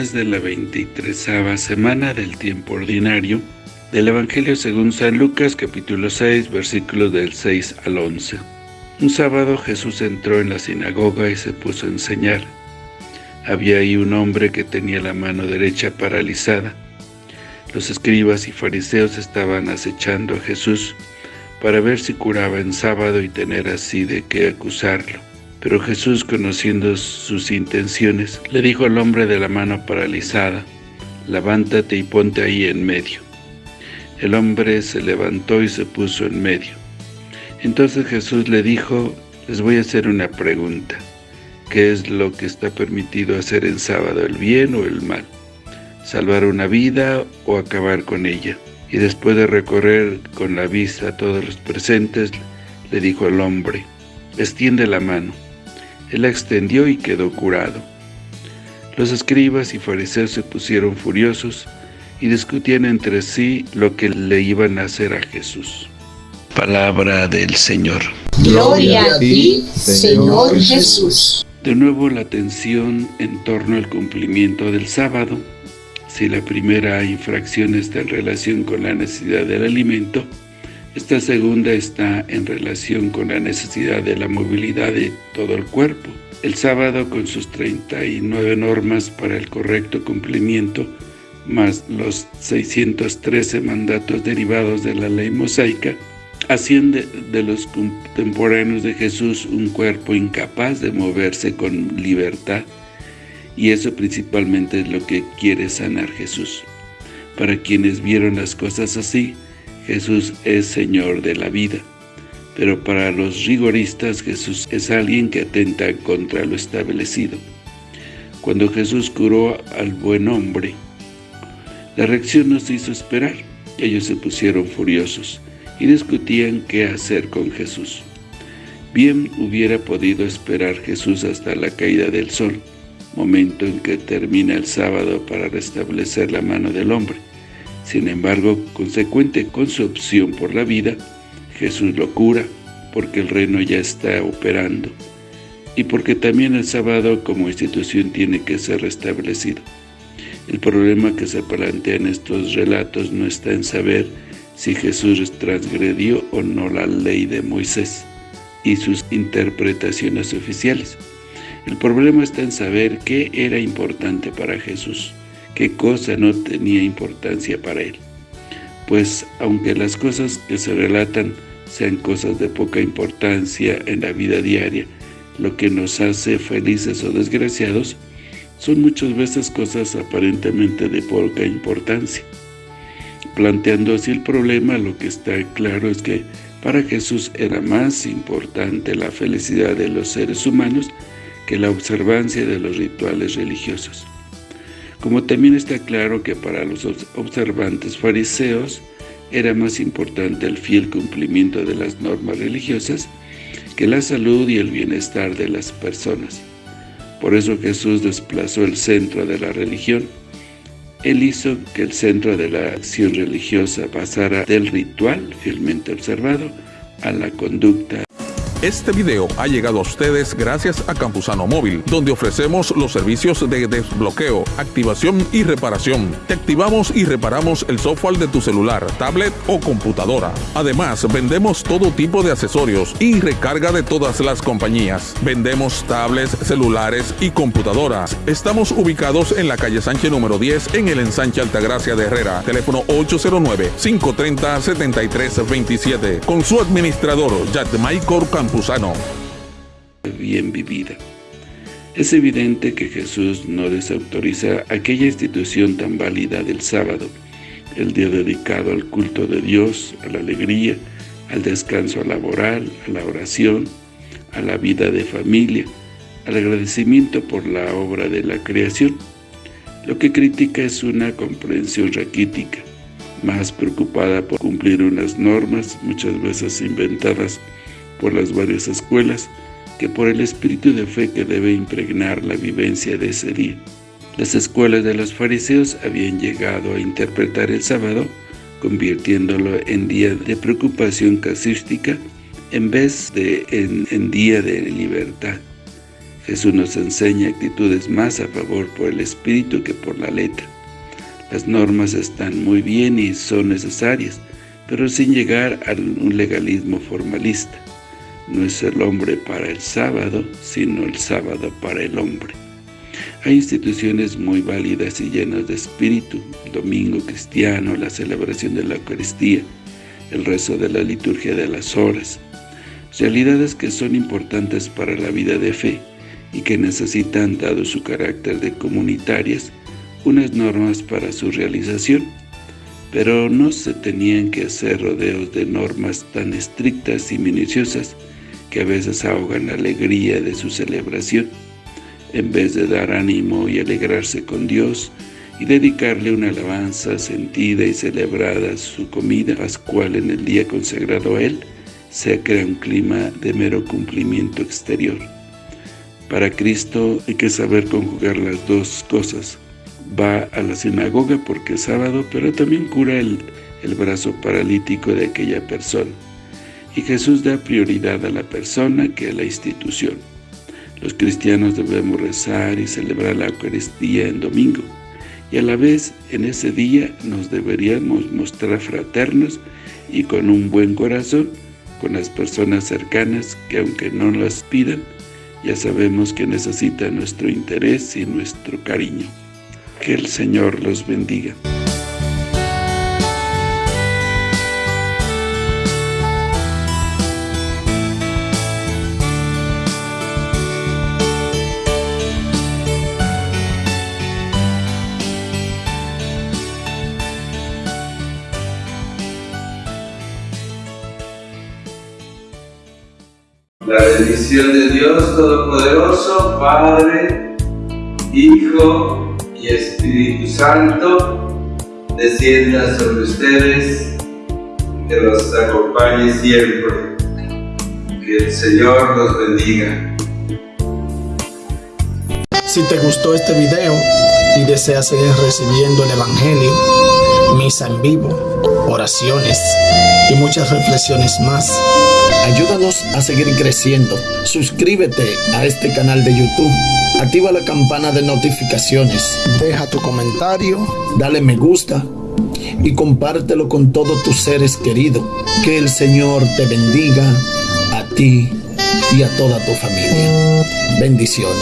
de la 23 semana del tiempo ordinario del Evangelio según San Lucas capítulo 6 versículos del 6 al 11. Un sábado Jesús entró en la sinagoga y se puso a enseñar. Había ahí un hombre que tenía la mano derecha paralizada. Los escribas y fariseos estaban acechando a Jesús para ver si curaba en sábado y tener así de qué acusarlo. Pero Jesús, conociendo sus intenciones, le dijo al hombre de la mano paralizada, «Levántate y ponte ahí en medio». El hombre se levantó y se puso en medio. Entonces Jesús le dijo, «Les voy a hacer una pregunta. ¿Qué es lo que está permitido hacer en sábado, el bien o el mal? ¿Salvar una vida o acabar con ella?» Y después de recorrer con la vista a todos los presentes, le dijo al hombre, «Extiende la mano». Él la extendió y quedó curado. Los escribas y fariseos se pusieron furiosos y discutían entre sí lo que le iban a hacer a Jesús. Palabra del Señor. Gloria a ti, Señor Jesús. De nuevo la atención en torno al cumplimiento del sábado. Si la primera infracción está en relación con la necesidad del alimento, esta segunda está en relación con la necesidad de la movilidad de todo el cuerpo. El sábado, con sus 39 normas para el correcto cumplimiento, más los 613 mandatos derivados de la ley mosaica, hacían de, de, los contemporáneos de Jesús un cuerpo incapaz de moverse con libertad, y eso principalmente es lo que quiere sanar Jesús. Para quienes vieron las cosas así, Jesús es Señor de la vida. Pero para los rigoristas, Jesús es alguien que atenta contra lo establecido. Cuando Jesús curó al buen hombre, la reacción nos hizo esperar. Ellos se pusieron furiosos y discutían qué hacer con Jesús. Bien hubiera podido esperar Jesús hasta la caída del sol, momento en que termina el sábado para restablecer la mano del hombre. Sin embargo, consecuente con su opción por la vida, Jesús lo cura, porque el reino ya está operando, y porque también el sábado como institución tiene que ser restablecido. El problema que se plantea en estos relatos no está en saber si Jesús transgredió o no la ley de Moisés y sus interpretaciones oficiales. El problema está en saber qué era importante para Jesús qué cosa no tenía importancia para él. Pues aunque las cosas que se relatan sean cosas de poca importancia en la vida diaria, lo que nos hace felices o desgraciados, son muchas veces cosas aparentemente de poca importancia. Planteando así el problema, lo que está claro es que para Jesús era más importante la felicidad de los seres humanos que la observancia de los rituales religiosos como también está claro que para los observantes fariseos era más importante el fiel cumplimiento de las normas religiosas que la salud y el bienestar de las personas. Por eso Jesús desplazó el centro de la religión. Él hizo que el centro de la acción religiosa pasara del ritual fielmente observado a la conducta este video ha llegado a ustedes gracias a Campusano Móvil, donde ofrecemos los servicios de desbloqueo, activación y reparación. Te activamos y reparamos el software de tu celular, tablet o computadora. Además, vendemos todo tipo de accesorios y recarga de todas las compañías. Vendemos tablets, celulares y computadoras. Estamos ubicados en la calle Sánchez número 10 en el ensanche Altagracia de Herrera. Teléfono 809-530-7327. Con su administrador, Michael Bien vivida. Es evidente que Jesús no desautoriza aquella institución tan válida del sábado, el día dedicado al culto de Dios, a la alegría, al descanso laboral, a la oración, a la vida de familia, al agradecimiento por la obra de la creación. Lo que critica es una comprensión raquítica, más preocupada por cumplir unas normas, muchas veces inventadas por las varias escuelas que por el espíritu de fe que debe impregnar la vivencia de ese día. Las escuelas de los fariseos habían llegado a interpretar el sábado, convirtiéndolo en día de preocupación casística en vez de en, en día de libertad. Jesús nos enseña actitudes más a favor por el Espíritu que por la letra. Las normas están muy bien y son necesarias, pero sin llegar a un legalismo formalista. No es el hombre para el sábado, sino el sábado para el hombre. Hay instituciones muy válidas y llenas de espíritu, domingo cristiano, la celebración de la Eucaristía, el rezo de la liturgia de las horas, realidades que son importantes para la vida de fe y que necesitan, dado su carácter de comunitarias, unas normas para su realización pero no se tenían que hacer rodeos de normas tan estrictas y minuciosas que a veces ahogan la alegría de su celebración, en vez de dar ánimo y alegrarse con Dios y dedicarle una alabanza sentida y celebrada su comida pascual en el día consagrado a Él, se crea un clima de mero cumplimiento exterior. Para Cristo hay que saber conjugar las dos cosas, va a la sinagoga porque es sábado, pero también cura el, el brazo paralítico de aquella persona. Y Jesús da prioridad a la persona que a la institución. Los cristianos debemos rezar y celebrar la Eucaristía en domingo, y a la vez en ese día nos deberíamos mostrar fraternos y con un buen corazón con las personas cercanas que aunque no las pidan, ya sabemos que necesitan nuestro interés y nuestro cariño. Que el Señor los bendiga. La bendición de Dios Todopoderoso, Padre, Hijo y Espíritu Santo descienda sobre ustedes, que los acompañe siempre. Que el Señor los bendiga. Si te gustó este video y deseas seguir recibiendo el Evangelio, misa en vivo, oraciones y muchas reflexiones más, ayúdanos a seguir creciendo. Suscríbete a este canal de YouTube Activa la campana de notificaciones. Deja tu comentario, dale me gusta y compártelo con todos tus seres queridos. Que el Señor te bendiga a ti y a toda tu familia. Bendiciones.